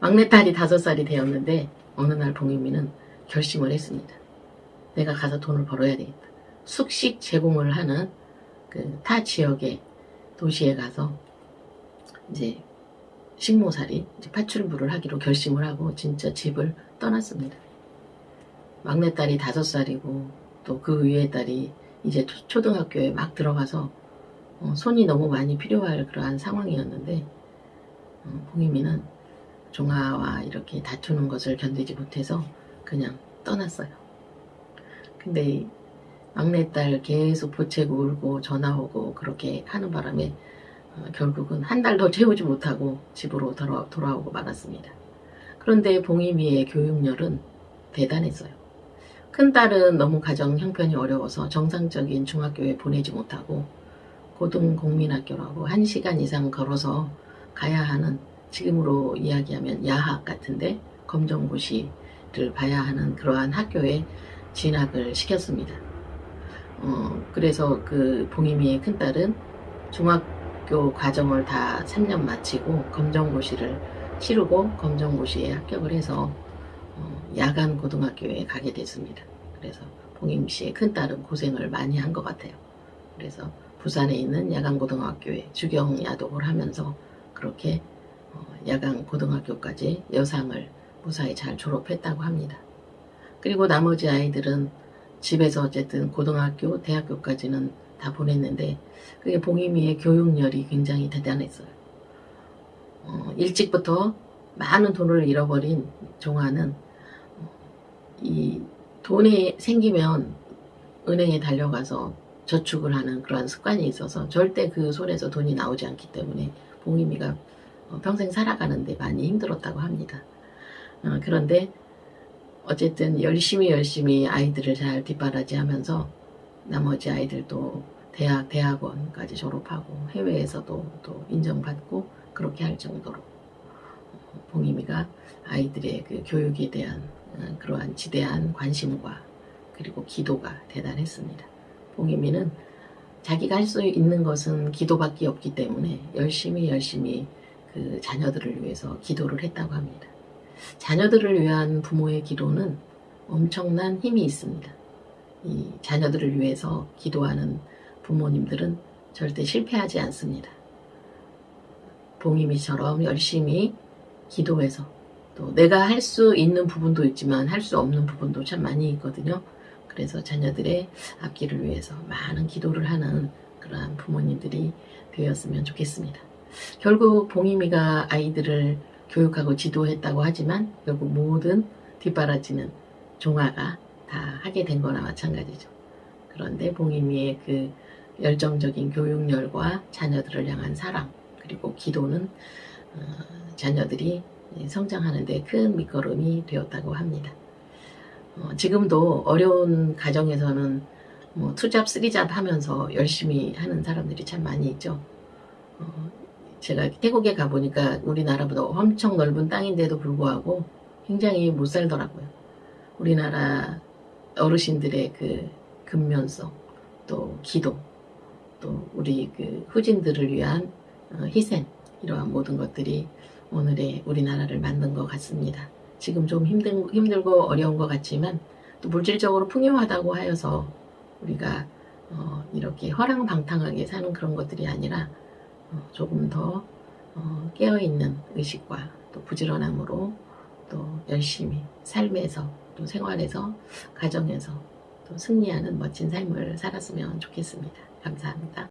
막내딸이 다섯 살이 되었는데 어느 날 봉유미는 결심을 했습니다. 내가 가서 돈을 벌어야 되겠다. 숙식 제공을 하는 그 타 지역의 도시에 가서 이제 식모살이 이제 파출부를 하기로 결심을 하고 진짜 집을 떠났습니다. 막내딸이 다섯 살이고 또 그 위에 딸이 이제 초- 초등학교에 막 들어가서 어, 손이 너무 많이 필요할 그러한 상황이었는데 어, 봉이미는 종아와 이렇게 다투는 것을 견디지 못해서 그냥 떠났어요. 근데 이 막내딸 계속 보채고 울고 전화 오고 그렇게 하는 바람에 어, 결국은 한 달 더 채우지 못하고 집으로 돌아, 돌아오고 말았습니다. 그런데 봉이미의 교육열은 대단했어요. 큰딸은 너무 가정 형편이 어려워서 정상적인 중학교에 보내지 못하고 고등공민학교라고 1시간 이상 걸어서 가야 하는 지금으로 이야기하면 야학 같은데 검정고시를 봐야 하는 그러한 학교에 진학을 시켰습니다. 어, 그래서 그 봉이미의 큰딸은 중학교 과정을 다 3년 마치고 검정고시를 치르고 검정고시에 합격을 해서 어, 야간 고등학교에 가게 됐습니다. 그래서 봉임 씨의 큰딸은 고생을 많이 한 것 같아요. 그래서 부산에 있는 야간 고등학교에 주경 야독을 하면서 그렇게 어, 야간 고등학교까지 여상을 무사히 잘 졸업했다고 합니다. 그리고 나머지 아이들은 집에서 어쨌든 고등학교, 대학교까지는 다 보냈는데 그게 봉임이의 교육열이 굉장히 대단했어요. 어, 일찍부터 많은 돈을 잃어버린 종아는 어, 이 돈이 생기면 은행에 달려가서 저축을 하는 그러한 습관이 있어서 절대 그 손에서 돈이 나오지 않기 때문에 어, 평생 살아가는데 많이 힘들었다고 합니다. 어, 그런데 어쨌든 열심히 열심히 아이들을 잘 뒷바라지하면서 나머지 아이들도 대학, 대학원까지 졸업하고 해외에서도 또 인정받고 그렇게 할 정도로 어, 봉임이가 아이들의 그 교육에 대한 어, 그러한 지대한 관심과 그리고 기도가 대단했습니다. 봉임이는 자기가 할 수 있는 것은 기도밖에 없기 때문에 열심히 열심히 그 자녀들을 위해서 기도를 했다고 합니다. 자녀들을 위한 부모의 기도는 엄청난 힘이 있습니다. 이 자녀들을 위해서 기도하는 부모님들은 절대 실패하지 않습니다. 봉임이처럼 열심히 기도해서 또 내가 할 수 있는 부분도 있지만 할 수 없는 부분도 참 많이 있거든요. 그래서 자녀들의 앞길을 위해서 많은 기도를 하는 그러한 부모님들이 되었으면 좋겠습니다. 결국 봉임이가 아이들을 교육하고 지도했다고 하지만 결국 모든 뒷바라지는 종아가 다 하게 된 거나 마찬가지죠. 그런데 봉임이의 그 열정적인 교육열과 자녀들을 향한 사랑 그리고 기도는 어, 자녀들이 성장하는 데 큰 밑거름이 되었다고 합니다. 어, 지금도 어려운 가정에서는 뭐 투잡, 쓰리잡 하면서 열심히 하는 사람들이 참 많이 있죠. 어, 제가 태국에 가보니까 우리나라보다 엄청 넓은 땅인데도 불구하고 굉장히 못 살더라고요. 우리나라 어르신들의 그 근면성, 또 기도, 또 우리 그 후진들을 위한 어, 희생, 이러한 모든 것들이 오늘의 우리나라를 만든 것 같습니다. 지금 좀 힘든, 힘들고 어려운 것 같지만 또 물질적으로 풍요하다고 하여서 우리가 어, 이렇게 허랑방탕하게 사는 그런 것들이 아니라 어, 조금 더 어, 깨어있는 의식과 또 부지런함으로 또 열심히 삶에서 또 생활에서 가정에서 또 승리하는 멋진 삶을 살았으면 좋겠습니다. 감사합니다.